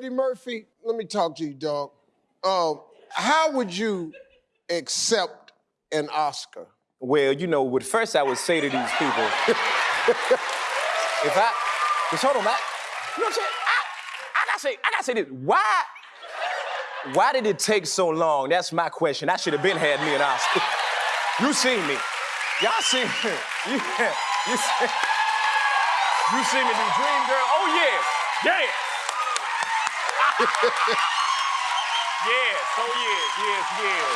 Eddie Murphy, let me talk to you, dog. Um, how would you accept an Oscar? Well, you know, what first I would say to these people, if I, just hold on, man. You know what I'm saying? I, I gotta say, I gotta say this. Why, why did it take so long? That's my question. I should have been had me an Oscar. you seen me. Y'all seen me. You, you, you seen me do Dream Girl? Oh, yes. Yes. Yes. Oh, yes. Yes, yes.